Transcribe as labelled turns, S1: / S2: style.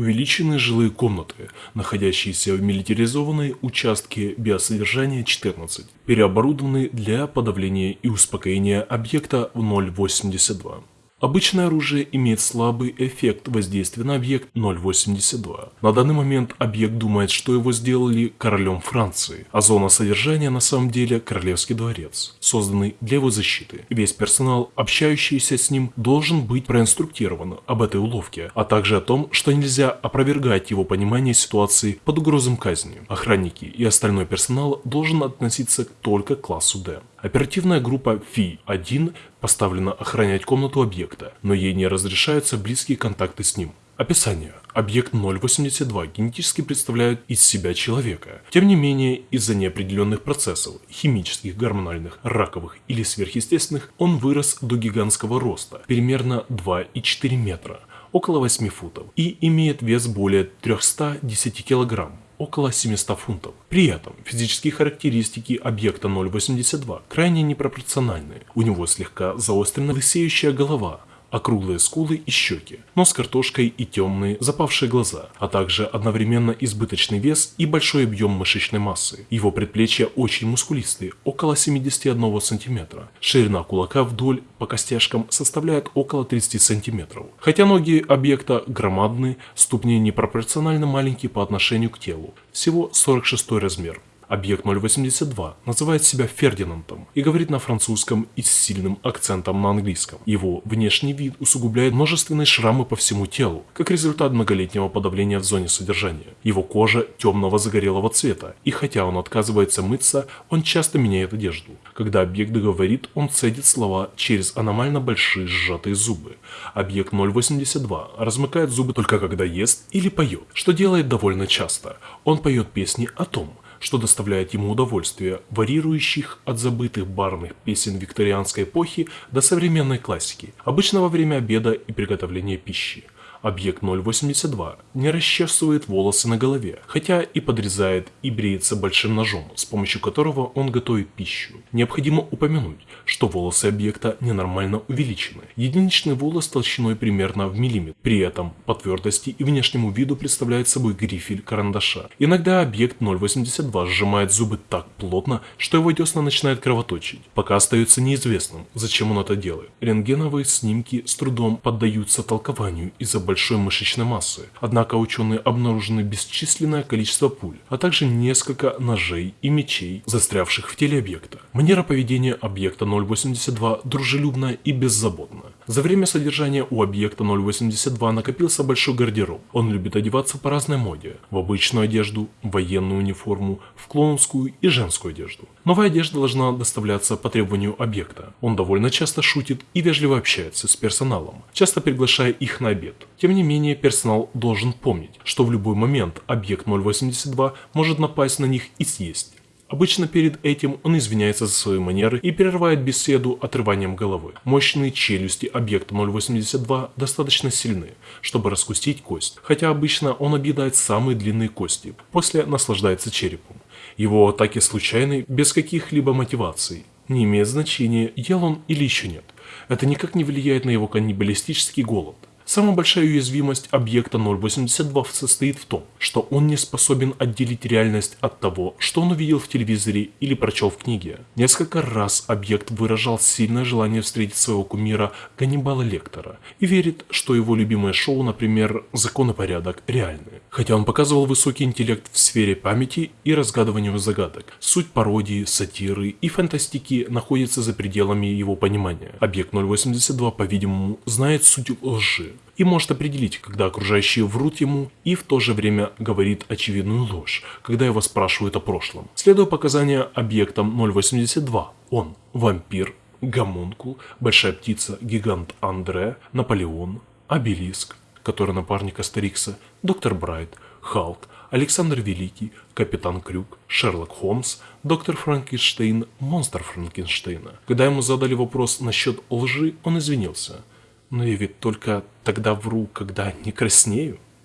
S1: Увеличенные жилые комнаты, находящиеся в милитаризованной участке биосодержания 14, переоборудованы для подавления и успокоения объекта в 082. Обычное оружие имеет слабый эффект воздействия на объект 0.82. На данный момент объект думает, что его сделали королем Франции, а зона содержания на самом деле Королевский дворец, созданный для его защиты. Весь персонал, общающийся с ним, должен быть проинструктирован об этой уловке, а также о том, что нельзя опровергать его понимание ситуации под угрозом казни. Охранники и остальной персонал должен относиться только к классу D. Оперативная группа Фи-1 поставлена охранять комнату объекта, но ей не разрешаются близкие контакты с ним. Описание. Объект 082 генетически представляет из себя человека. Тем не менее, из-за неопределенных процессов, химических, гормональных, раковых или сверхъестественных, он вырос до гигантского роста, примерно 2,4 метра, около 8 футов, и имеет вес более 310 килограмм около 700 фунтов. При этом физические характеристики объекта 082 крайне непропорциональны. У него слегка заострена лысеющая голова, округлые скулы и щеки, нос картошкой и темные запавшие глаза, а также одновременно избыточный вес и большой объем мышечной массы. Его предплечья очень мускулистые, около 71 см. Ширина кулака вдоль по костяшкам составляет около 30 см. Хотя ноги объекта громадные, ступни непропорционально маленькие по отношению к телу, всего 46 размер. Объект 082 называет себя Фердинандом и говорит на французском и с сильным акцентом на английском. Его внешний вид усугубляет множественные шрамы по всему телу, как результат многолетнего подавления в зоне содержания. Его кожа темного загорелого цвета, и хотя он отказывается мыться, он часто меняет одежду. Когда объект говорит, он цедит слова через аномально большие сжатые зубы. Объект 082 размыкает зубы только когда ест или поет, что делает довольно часто. Он поет песни о том, что доставляет ему удовольствие, варьирующих от забытых барных песен викторианской эпохи до современной классики, обычно во время обеда и приготовления пищи. Объект 082 не расчесывает волосы на голове, хотя и подрезает и бреется большим ножом, с помощью которого он готовит пищу. Необходимо упомянуть, что волосы объекта ненормально увеличены. Единичный волос толщиной примерно в миллиметр. При этом по твердости и внешнему виду представляет собой грифель карандаша. Иногда объект 082 сжимает зубы так плотно, что его десна начинают кровоточить. Пока остается неизвестным, зачем он это делает. Рентгеновые снимки с трудом поддаются толкованию из-за большой мышечной массы, однако ученые обнаружены бесчисленное количество пуль, а также несколько ножей и мечей, застрявших в теле объекта. Манера поведения объекта 082 дружелюбная и беззаботная. За время содержания у объекта 082 накопился большой гардероб. Он любит одеваться по разной моде. В обычную одежду, военную униформу, в клоунскую и женскую одежду. Новая одежда должна доставляться по требованию объекта. Он довольно часто шутит и вежливо общается с персоналом, часто приглашая их на обед. Тем не менее, персонал должен помнить, что в любой момент объект 082 может напасть на них и съесть. Обычно перед этим он извиняется за свои манеры и прерывает беседу отрыванием головы. Мощные челюсти объекта 082 достаточно сильны, чтобы раскустить кость, хотя обычно он объедает самые длинные кости, после наслаждается черепом. Его атаки случайны, без каких-либо мотиваций. Не имеет значения, ел он или еще нет. Это никак не влияет на его каннибалистический голод. Самая большая уязвимость объекта 082 состоит в том, что он не способен отделить реальность от того, что он увидел в телевизоре или прочел в книге. Несколько раз объект выражал сильное желание встретить своего кумира Ганнибала Лектора и верит, что его любимое шоу, например, «Закон и порядок» реальны. Хотя он показывал высокий интеллект в сфере памяти и разгадыванию загадок, суть пародии, сатиры и фантастики находится за пределами его понимания. Объект 082, по-видимому, знает суть лжи, и может определить, когда окружающие врут ему и в то же время говорит очевидную ложь, когда его спрашивают о прошлом. Следуя показания объектам 082, он вампир, гомункул, большая птица, гигант Андре, Наполеон, обелиск, который напарник Астерикса, доктор Брайт, Халк, Александр Великий, Капитан Крюк, Шерлок Холмс, доктор Франкенштейн, монстр Франкенштейна. Когда ему задали вопрос насчет лжи, он извинился – но я ведь только тогда вру, когда не краснею.